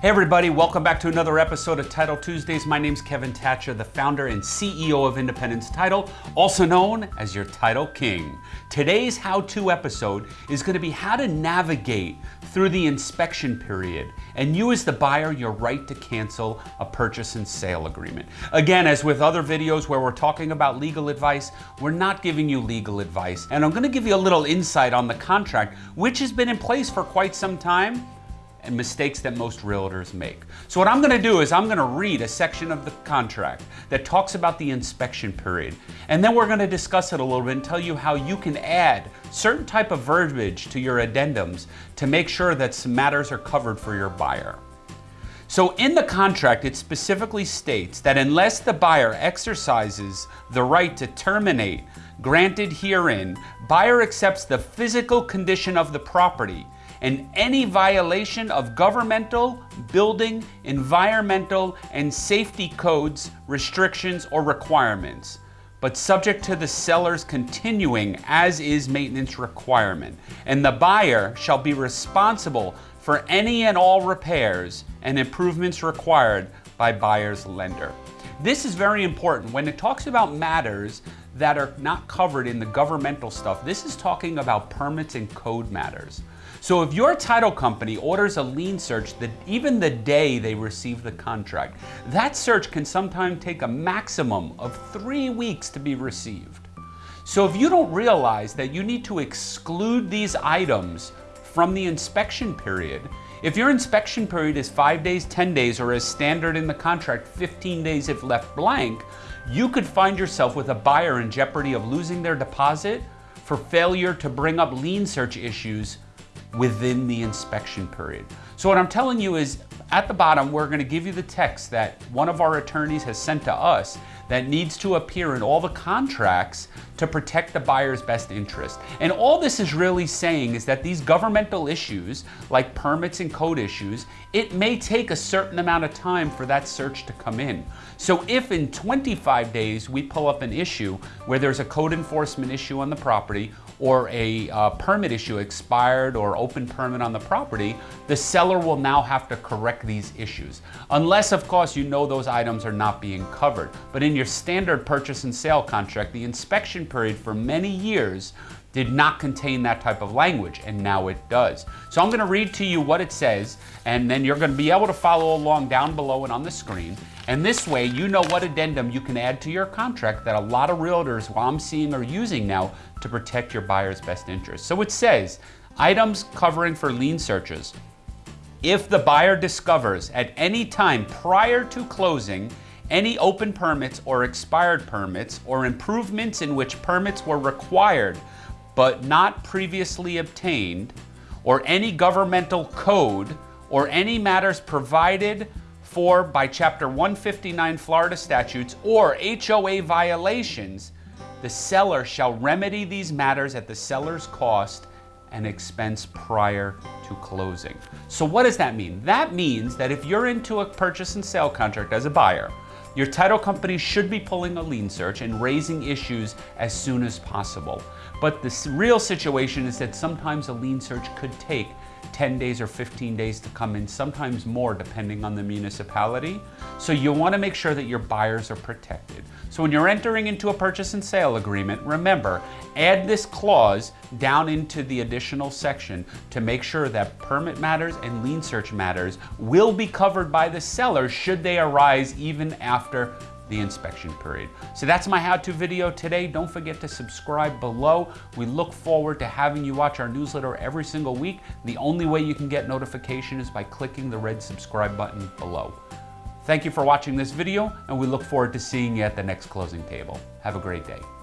Hey everybody, welcome back to another episode of Title Tuesdays. My name's Kevin Thatcher, the founder and CEO of Independence Title, also known as your Title King. Today's how-to episode is gonna be how to navigate through the inspection period and you as the buyer your right to cancel a purchase and sale agreement. Again, as with other videos where we're talking about legal advice, we're not giving you legal advice. And I'm gonna give you a little insight on the contract, which has been in place for quite some time and mistakes that most realtors make. So what I'm gonna do is I'm gonna read a section of the contract that talks about the inspection period. And then we're gonna discuss it a little bit and tell you how you can add certain type of verbiage to your addendums to make sure that some matters are covered for your buyer. So in the contract, it specifically states that unless the buyer exercises the right to terminate granted herein, buyer accepts the physical condition of the property and any violation of governmental, building, environmental, and safety codes, restrictions, or requirements, but subject to the seller's continuing as is maintenance requirement. And the buyer shall be responsible for any and all repairs and improvements required by buyer's lender. This is very important. When it talks about matters that are not covered in the governmental stuff, this is talking about permits and code matters. So if your title company orders a lien search that even the day they receive the contract, that search can sometimes take a maximum of three weeks to be received. So if you don't realize that you need to exclude these items from the inspection period, if your inspection period is five days, 10 days, or as standard in the contract, 15 days if left blank, you could find yourself with a buyer in jeopardy of losing their deposit for failure to bring up lien search issues within the inspection period. So what I'm telling you is at the bottom, we're gonna give you the text that one of our attorneys has sent to us that needs to appear in all the contracts to protect the buyer's best interest. And all this is really saying is that these governmental issues, like permits and code issues, it may take a certain amount of time for that search to come in. So if in 25 days we pull up an issue where there's a code enforcement issue on the property or a uh, permit issue expired or open permit on the property, the seller will now have to correct these issues. Unless, of course, you know those items are not being covered. But in your standard purchase and sale contract, the inspection period for many years did not contain that type of language, and now it does. So I'm gonna read to you what it says, and then you're gonna be able to follow along down below and on the screen. And this way, you know what addendum you can add to your contract that a lot of realtors, while I'm seeing, are using now to protect your buyer's best interest. So it says, items covering for lien searches. If the buyer discovers at any time prior to closing any open permits or expired permits or improvements in which permits were required but not previously obtained, or any governmental code, or any matters provided for by Chapter 159 Florida statutes or HOA violations, the seller shall remedy these matters at the seller's cost and expense prior to closing. So what does that mean? That means that if you're into a purchase and sale contract as a buyer, your title company should be pulling a lien search and raising issues as soon as possible. But the real situation is that sometimes a lien search could take 10 days or 15 days to come in, sometimes more depending on the municipality. So you wanna make sure that your buyers are protected. So when you're entering into a purchase and sale agreement, remember, add this clause down into the additional section to make sure that permit matters and lien search matters will be covered by the seller should they arise even after the inspection period. So that's my how-to video today. Don't forget to subscribe below. We look forward to having you watch our newsletter every single week. The only way you can get notification is by clicking the red subscribe button below. Thank you for watching this video, and we look forward to seeing you at the next closing table. Have a great day.